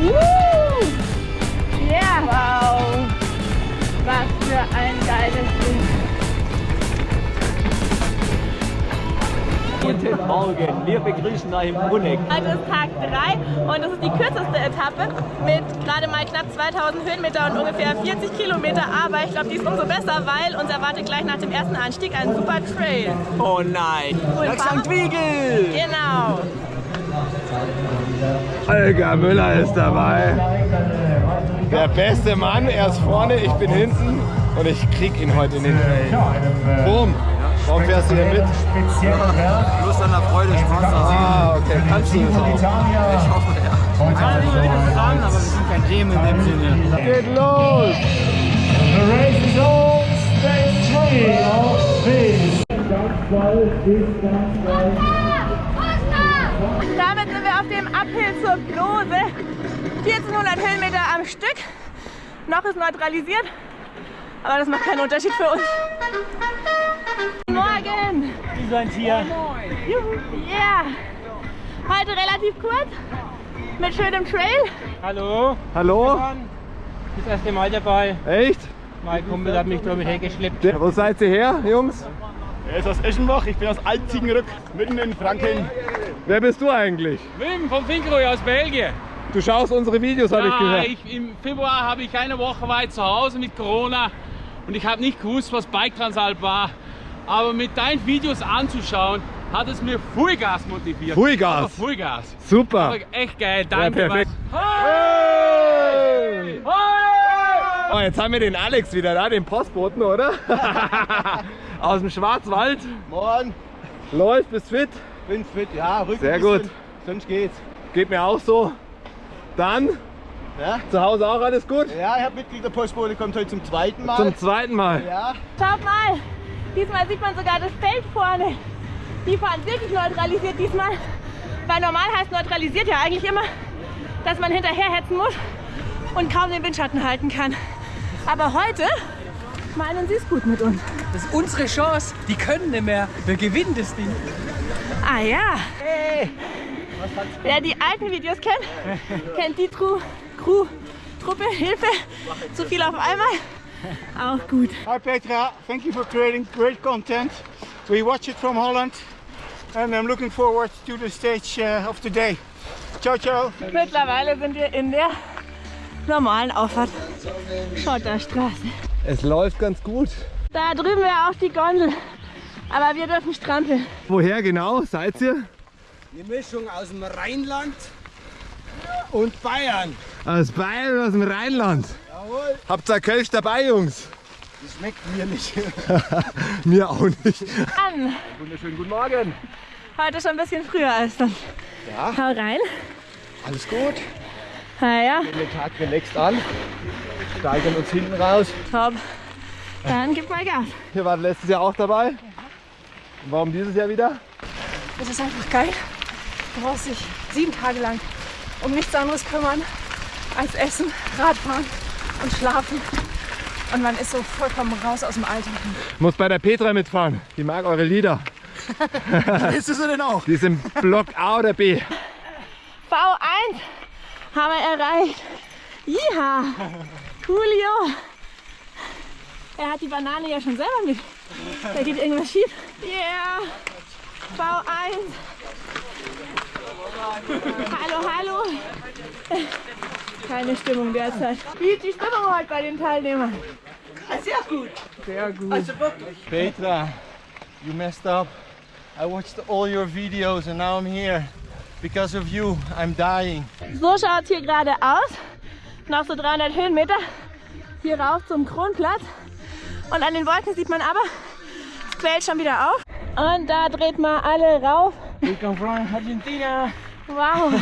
Uh! Yeah! Wow! Was für ein geiles Ding! Guten Morgen, wir begrüßen euch im Bruneck. Heute ist Tag 3 und das ist die kürzeste Etappe mit gerade mal knapp 2000 Höhenmeter und ungefähr 40 Kilometer. Aber ich glaube, die ist umso besser, weil uns erwartet gleich nach dem ersten Anstieg ein super Trail. Oh nein, Und nach St. Wiegel. Genau. Holger Müller ist dabei. Der beste Mann, er ist vorne, ich bin hinten und ich krieg ihn heute in den Trail. Boom. Warum fährst du denn mit? Lust an der Freude, Spaß Ah, okay, kannst du das auch. Ich hoffe, ja. Sind wir wieder zusammen, aber wir sind kein Team in dem Sinne. Geht los! The race is on stage three of this. Ganz bald, bis ganz bald. Damit Uphill zur Klose. 1400 Höhenmeter am Stück. Noch ist neutralisiert, aber das macht keinen Unterschied für uns. Morgen! Wie so ein Tier. Juhu! Yeah! Heute relativ kurz, mit schönem Trail. Hallo, Hallo? das erste Mal dabei. Echt? Mein Kumpel hat mich da mit hergeschleppt. Der- Wo seid ihr her, Jungs? Er ist aus Eschenbach, ich bin aus Altziegenrück, mitten in Franken. Wer bist du eigentlich? Wim vom Finkroy aus Belgien. Du schaust unsere Videos, habe ich Ja, gehört. ich, Im Februar habe ich eine Woche weit zu Hause mit Corona und ich habe nicht gewusst, was Bike Transalp war. Aber mit deinen Videos anzuschauen, hat es mir Vollgas motiviert. Vollgas? Vollgas. Super. Aber echt geil, danke. Ja, perfekt. Hey! Oh, jetzt haben wir den Alex wieder da, den Postboten, oder? Aus dem Schwarzwald. Moin, Läuft, bist fit? Bin fit, ja, Rücken Sehr gut. Sonst geht's. Geht mir auch so. Dann, Ja, zu Hause auch alles gut? ja ich habe Mitglied der Postbote, kommt heute zum zweiten Mal. Zum zweiten Mal. ja, Schaut mal, diesmal sieht man sogar das Feld vorne. Die fahren wirklich neutralisiert diesmal. Weil normal heißt neutralisiert ja eigentlich immer, dass man hinterherhetzen muss und kaum den Windschatten halten kann. Aber heute meinen sie es gut mit uns. Das ist unsere Chance. Die können nicht mehr. Wir gewinnen das Ding. Ah ja. Wer die alten Videos kennt, kennt die Tru Crew, Truppe, Hilfe, zu viel auf einmal. Auch gut. Hi Petra, thank you for creating great content. We watch it from Holland and I'm looking forward to the stage uh, of today. Ciao, ciao. Mittlerweile sind wir in der normalen Auffahrt Schotterstraße. Es läuft ganz gut. Da drüben wäre auch die Gondel. Aber wir dürfen strampeln. Woher genau seid ihr? Eine Mischung aus dem Rheinland und Bayern. Aus Bayern und aus dem Rheinland. Jawohl. Habt ihr Kölsch dabei, Jungs? Das schmeckt mir nicht. Mir auch nicht. An. Wunderschönen guten Morgen. Heute schon ein bisschen früher als dann. Ja. Hau rein. Alles gut. Na ja, Den Tag relaxed an. Steigern uns hinten raus. top. Dann gib mal Gas. Hier war letztes Jahr auch dabei. Und warum dieses Jahr wieder? Es ist einfach geil. Du brauchst dich sieben Tage lang um nichts anderes kümmern als Essen, Radfahren und Schlafen. Und man ist so vollkommen raus aus dem Alltag. Muss bei der Petra mitfahren. Die mag eure Lieder. Ist du denn auch? Die ist im Block A oder B. V1 haben wir erreicht. Jiha. Coolio. Er hat die Banane ja schon selber mit. Da geht irgendwas schief. Yeah. V1. Hallo, hallo. Keine Stimmung derzeit. Wie ist die Stimmung heute bei den Teilnehmern? Petra, you messed up. I watched all your videos and now I'm here. Because of you, I'm dying. So schaut es hier gerade aus. Noch so 300 Höhenmeter. Hier rauf zum Kronplatz. Und an den Wolken sieht man aber, es quält schon wieder auf. Und da dreht man alle rauf. We come from Argentina. Wow.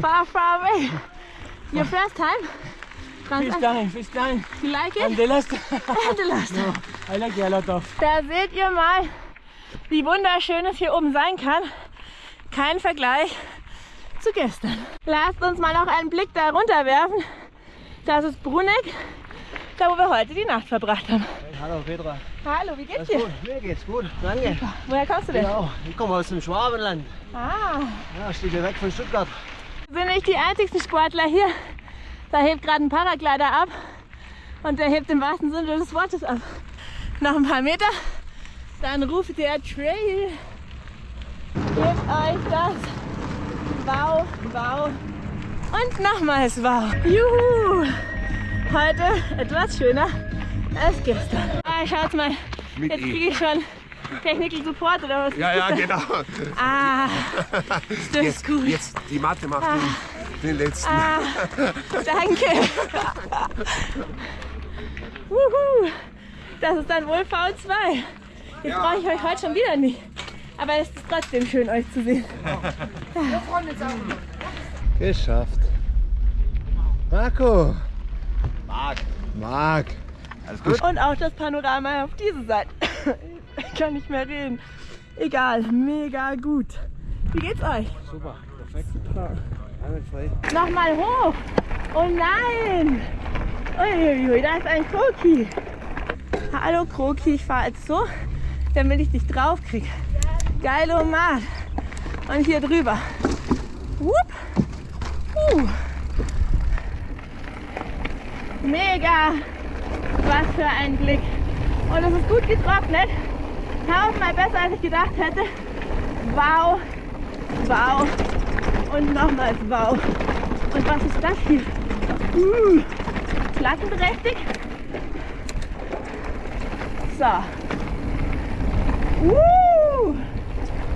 Far, far away. Your first time? First time, first time. You like And it? the last. And the last. I like it a lot of. Da seht ihr mal, wie wunderschön es hier oben sein kann. Kein Vergleich zu gestern. Lasst uns mal noch einen Blick da runter werfen. Das ist Bruneck, da wo wir heute die Nacht verbracht haben. Hallo Petra. Hallo, wie geht's dir? Mir geht's gut, danke. Woher kommst du denn? Ja, ich komme aus dem Schwabenland. Ah, Ja, ein Stück weg von Stuttgart. sind nicht die einzigsten Sportler hier. Da hebt gerade ein Paraglider ab und der hebt im wahrsten Sinne des Wortes ab. Noch ein paar Meter, dann ruft der Trail. Gebt euch das. Wow, wow und nochmals wow. Juhu! Heute etwas schöner als gestern. Ah, schaut mal, jetzt kriege ich schon Technical Support oder was? Ja, ja, genau. Ah, das ist gut. Jetzt die Mathe macht Ah. den, letzten. Ah, danke. Wuhu. Das ist dann wohl V2. Jetzt brauche ich euch heute schon wieder nicht. Aber es ist trotzdem schön, euch zu sehen. Geschafft. Marco. Marc. Marc. Alles gut? Und auch das Panorama auf diese Seite. Ich kann nicht mehr reden. Egal, mega gut. Wie geht's euch? Super, perfekt. Einwandfrei. Nochmal hoch. Oh nein. Uiuiui, da ist ein Kroki. Hallo Kroki, ich fahre jetzt so, damit ich dich drauf krieg. Geilomat. Und hier drüber. Wupp. Uh. Mega. Was für ein Blick. Und es ist gut getrocknet. Tausendmal besser als ich gedacht hätte. Wow. Wow. Und nochmals wow. Und was ist das hier? Uh, klassenberechtigt. So. Uh,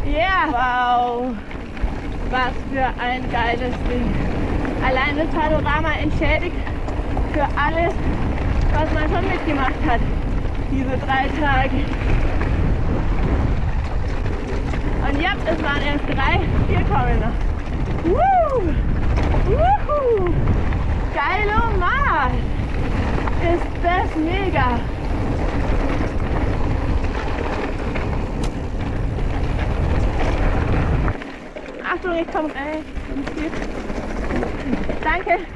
yeah. Wow. Was für ein geiles Ding. Allein das Panorama entschädigt für alles, was man schon mitgemacht hat. Diese drei Tage. Und ja, es waren erst drei, noch. Woo! Wuhu! Geilomat! Ist das mega! Achtung, ich komme rein. Danke.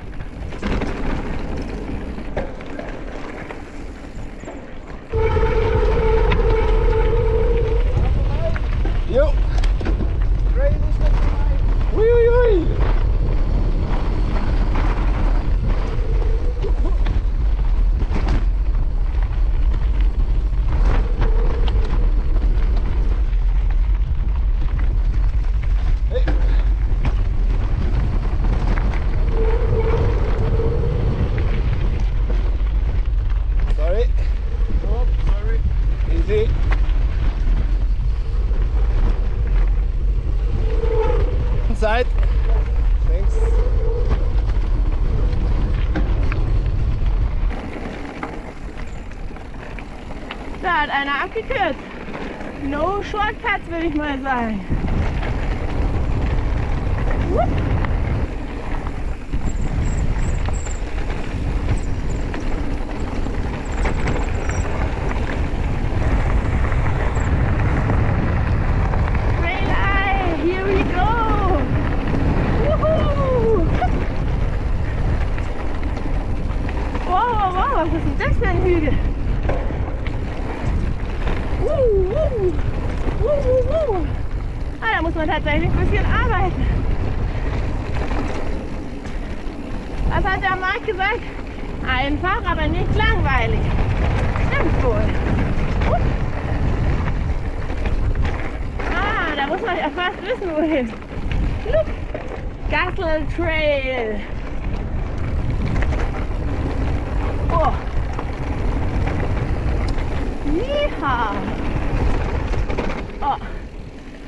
Inside. Thanks. Da hat einer abgekürzt. No shortcuts, würde ich mal sagen. Wupp. Relay, here we go. Woohoo. Wow, wow, wow, was ist denn das für ein Hügel? Uh, uh, uh, uh, uh. Ah, da muss man tatsächlich ein bisschen arbeiten. Was hat der Marc gesagt? Einfach, aber nicht langweilig. Stimmt wohl. Uh. Ah, da muss man ja fast wissen, wohin. Look, Gassel Trail. Oh. Oh.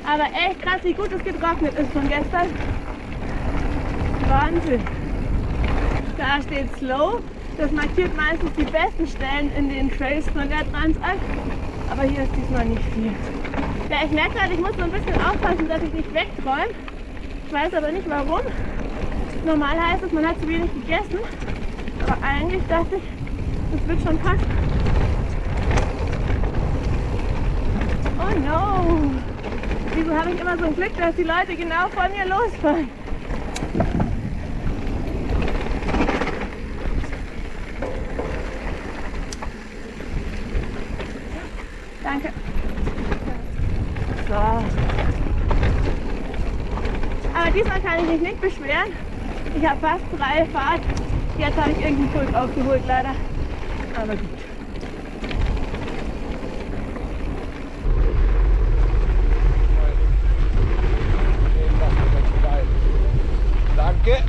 Aber echt krass, wie gut es getrocknet ist von gestern. Wahnsinn. Da steht Slow. Das markiert meistens die besten Stellen in den Trails von der Transalp. Aber hier ist diesmal nicht viel. Ja, ich merke gerade, ich muss so ein bisschen aufpassen, dass ich nicht wegträume. Ich weiß aber nicht warum. Normal heißt es, man hat zu wenig gegessen. Aber eigentlich dachte ich, das wird schon passen. No! Wieso habe ich immer so ein Glück, dass die Leute genau vor mir losfahren? Danke. So. Aber diesmal kann ich mich nicht beschweren. Ich habe fast freie Fahrt. Jetzt habe ich irgendeinen Pulk aufgeholt, leider. Aber gut. Danke.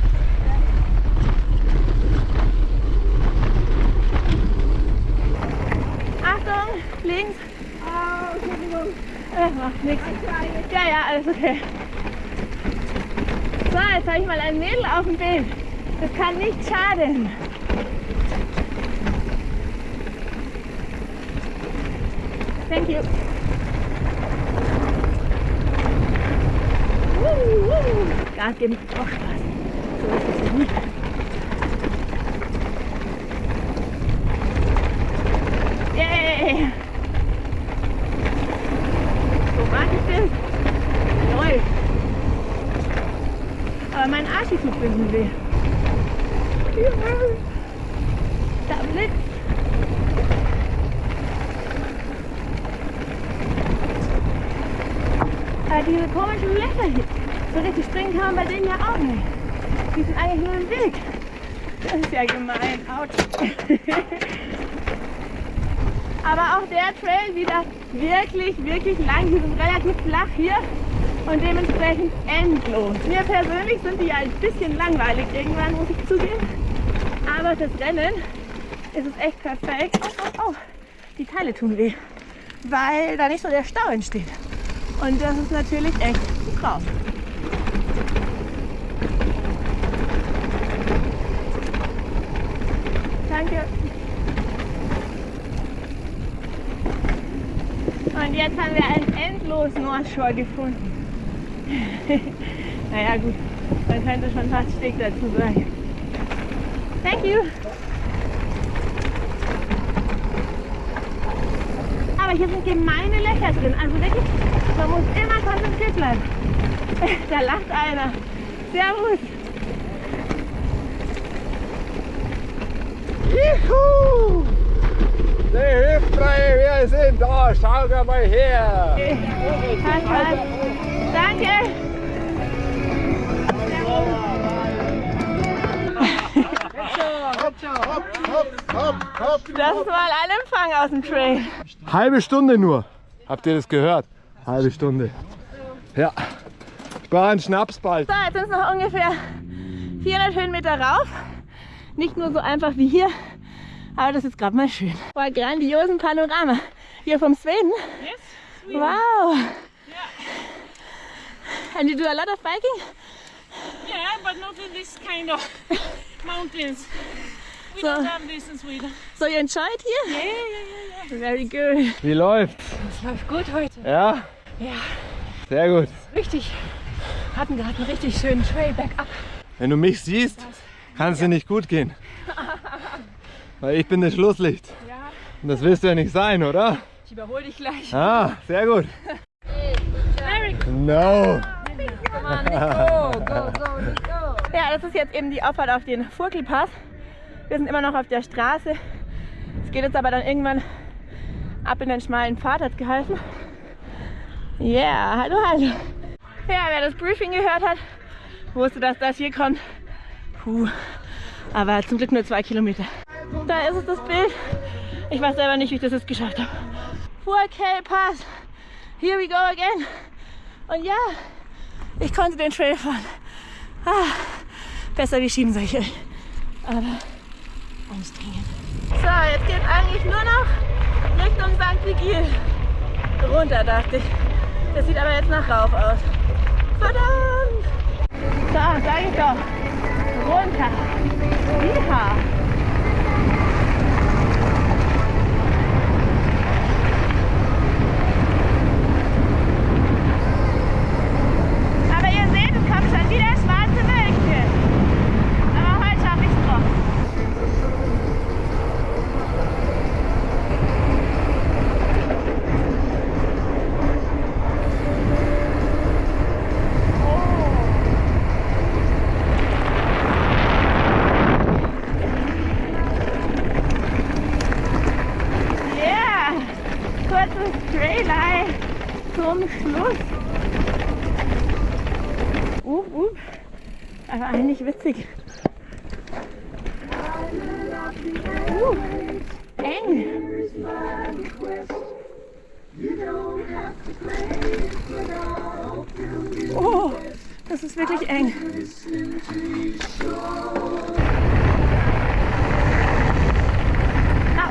Achtung, links. Oh, Entschuldigung. Äh, macht nichts. Ja, ja, alles okay. So, jetzt habe ich mal ein Mädel auf dem Bild. Das kann nicht schaden. Thank you. Gas geben macht auch Spaß. So ist es ja nicht. Yay! So mag ich das. Jawohl. Aber mein Arsch tut ein bisschen weh. Ja. Da Blitz. Aber diese komischen Löcher hier, so richtig springen kann man bei denen ja auch nicht. Die sind eigentlich nur im Weg. Das ist ja gemein. Autsch. Aber auch der Trail wieder wirklich, wirklich lang. Die sind relativ flach hier und dementsprechend endlos. Mir persönlich sind die ja ein bisschen langweilig irgendwann, muss ich zugeben. Aber das Rennen ist es echt perfekt. Oh, oh, oh. Die Teile tun weh, weil da nicht so der Stau entsteht. Und das ist natürlich echt ein Traum. Danke. Und jetzt haben wir einen endlosen North Shore gefunden. naja gut, man könnte schon fast Steg dazu sagen. Thank you. Aber hier sind gemeine Löcher drin. Also wirklich, man muss immer konzentriert bleiben. Da lacht einer. Servus. Juhu! Die Hüpfreihe, wir sind da. Schau mal her. Pass mal. Danke. Das ist mal ein Empfang aus dem Trail. Halbe Stunde nur. Habt ihr das gehört? Halbe Stunde. Ja. Ich brauche einen Schnaps bald. So, jetzt sind es noch ungefähr 400 Höhenmeter rauf. Nicht nur so einfach wie hier, aber das ist gerade mal schön. Boah, grandiosen Panorama. Hier vom Sweden. Yes, Wow. And you do a lot of biking? Yeah, but not in this kind of mountains. We So- don't have this in Sweden. So you enjoy it here? Yeah, yeah, yeah, yeah. Very good. Wie läuft's? Es läuft gut heute. Ja? Ja. Sehr gut. Richtig. Hatten gerade einen richtig schönen Trail bergab. Wenn du mich siehst, kann es dir nicht gut gehen. Weil ich bin das Schlusslicht. Ja. Und das willst du ja nicht sein, oder? Ich überhole dich gleich. Ah, sehr gut. Eric, No. Nico. Ja, das ist jetzt eben die Auffahrt auf den Furkelpass. Wir sind immer noch auf der Straße. Es geht jetzt aber dann irgendwann ab in den schmalen Pfad, hat geholfen. Ja, yeah, hallo, hallo. Ja, wer das Briefing gehört hat, wusste, dass das hier kommt. Puh, aber zum Glück nur zwei Kilometer. Da ist es das Bild. Ich weiß selber nicht, wie ich das jetzt geschafft habe. 4K Pass. Here we go again. Und ja, ich konnte den Trail fahren. Ah, besser wie schieben solche. Aber anstrengend. So, jetzt geht eigentlich nur noch Richtung St. Vigil. Runter, dachte ich. Das sieht aber jetzt nach rauf aus. Verdammt! So, sag ich doch. Runter. Ja. Aber ihr seht, es kommt schon wieder schwarze Wölkchen. Aber heute schaffe ich es noch. Ja, kurzes Trailei zum Schluss. Up, up. Aber eigentlich witzig. Uh, eng. Oh, das ist wirklich eng. Ah,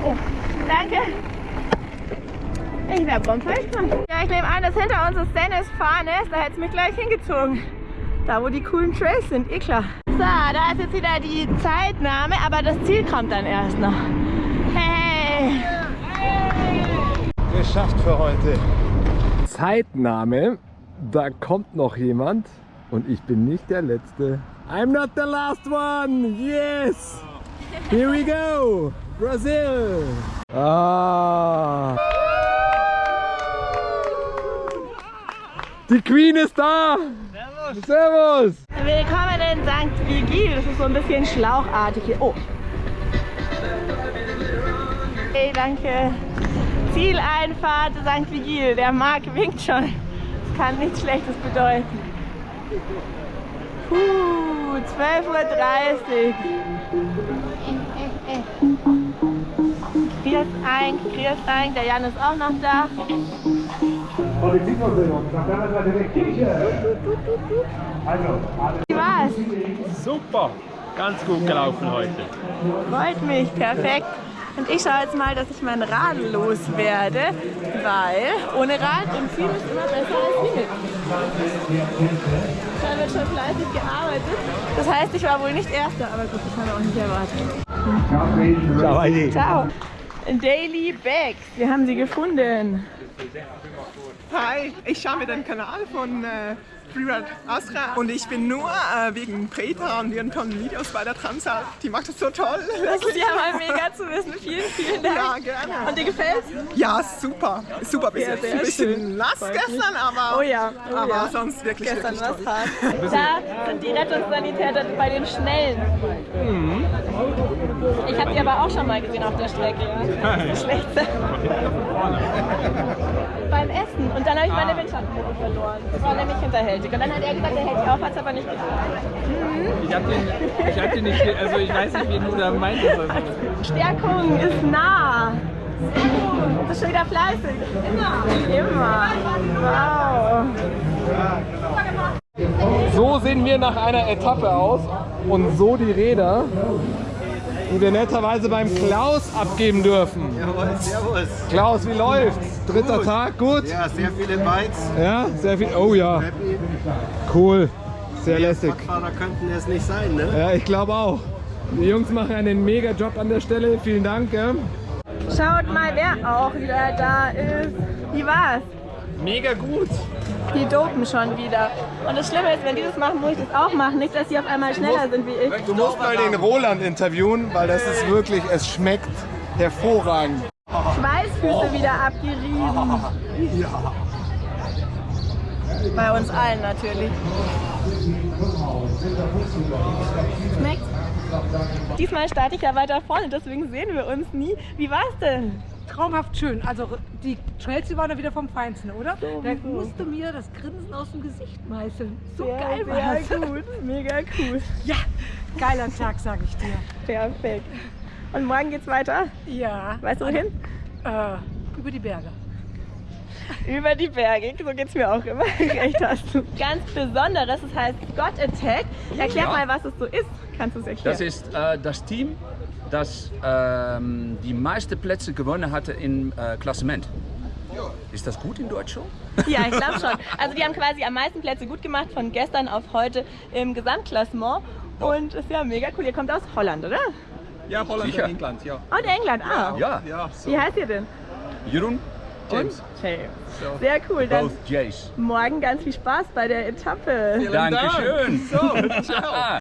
oh, danke. Ich wäre falsch Ja, ich nehme an, dass hinter uns ist Dennis Fahne ist. Da hätte es mich gleich hingezogen. Da, wo die coolen Trails sind, eh klar. So, da ist jetzt wieder die Zeitnahme, aber das Ziel kommt dann erst noch. Hey! Geschafft für heute. Zeitnahme. Da kommt noch jemand. Und ich bin nicht der Letzte. I'm not the last one. Yes. Here we go. Brazil. Ah. Die Queen ist da. Servus. Servus. Willkommen in St. Vigil. Das ist so ein bisschen schlauchartig hier. Oh. Hey, danke. Zieleinfahrt St. Vigil. Der Marc winkt schon. Das kann nichts Schlechtes bedeuten. Puh, 12.30 Uhr. Grüß ein, grüß ein. Der Jan ist auch noch da. Wie war's? Super, ganz gut gelaufen heute. Freut mich, perfekt. Und ich schaue jetzt mal, dass ich mein Rad loswerde, weil ohne Rad im Team ist immer besser als mit. Da wird schon fleißig gearbeitet. Das heißt, ich war wohl nicht Erster, aber gut, das haben wir auch nicht erwartet. Ciao, Heidi. Ciao. Daily Bags, wir haben sie gefunden. Hi, ich schaue mir den Kanal von äh, Freeride Astra und ich bin nur äh, wegen Preta und ihren tollen Videos bei der Transat. Die macht das so toll. Das ist ja mal mega zu wissen. Vielen, vielen Dank. Ja, gerne. Und dir gefällt's? Ja, super. Super bis Ja, jetzt. Ein bisschen schön. nass gestern, aber, Oh ja, oh aber ja. sonst wirklich, Gestern wirklich war's toll. hart. Da sind die Rettungssanitäter bei den Schnellen. Mhm. Ich habe die aber auch schon mal gesehen auf der Strecke. Ja. Das ist schlecht. Beim Essen. Und dann habe ich meine Windschattenhose verloren. Das war nämlich hinterhältig. Und dann hat er gesagt, er hält die auf, hat es aber nicht getan. Ich hab den, ich hab den nicht, also ich weiß nicht, wen du da meintest. Also. Stärkung ist nah. Du bist schon wieder fleißig. Immer. Immer. Wow. So sehen wir nach einer Etappe aus und so die Räder, die wir netterweise beim Klaus abgeben dürfen. Jawohl, servus. Klaus, wie läuft's? Dritter Gut. Tag, gut? Ja, sehr viele Bikes. Ja, sehr viel. Oh ja, Happy. cool. Sehr lässig. Radfahrer könnten es nicht sein, ne? Ja, ich glaube auch. Die Jungs machen einen mega Job an der Stelle. Vielen Dank. Gell? Schaut mal, wer auch wieder da ist. Wie war's? Mega gut. Die dopen schon wieder. Und das Schlimme ist, wenn die das machen, muss ich das auch machen. Nicht, dass die auf einmal schneller sind wie ich. Du musst mal den Roland interviewen, weil das ist wirklich, es schmeckt hervorragend. Schweißfüße wieder abgerieben. Bei uns allen natürlich. Schmeckt? Diesmal starte ich ja weiter vorne, deswegen sehen wir uns nie. Wie war's denn? Traumhaft schön. Also die Trails, waren da wieder vom Feinsten, oder? Da Sowieso. musste mir das Grinsen aus dem Gesicht meißeln. So Sehr, geil war sehr das. gut. Mega cool. Ja, geiler Tag, sag ich dir. Perfekt. Und morgen geht's weiter? Ja. Weißt du wohin? Äh, über die Berge. Über die Berge, so geht's mir auch immer. Recht hast du. Ganz Besonderes, das heißt God Attack. Erklär Ja. mal, was es so ist. Kannst du es erklären? Das ist äh, das Team, das ähm, die meisten Plätze gewonnen hatte im äh, Klassement. Ist das gut in Deutsch so? Ja, ich glaube schon. Also die haben quasi am meisten Plätze gut gemacht von gestern auf heute im Gesamtklassement. Und ist ja mega cool. Ihr kommt aus Holland, oder? Ja, Holland Sicher. und England, ja. Und England, ah. Ja. Ja, so. Wie heißt ihr denn? Jeroen? James. Und James. Sehr cool. Dann Both Jays. morgen ganz viel Spaß bei der Etappe. Dankeschön. So, ciao.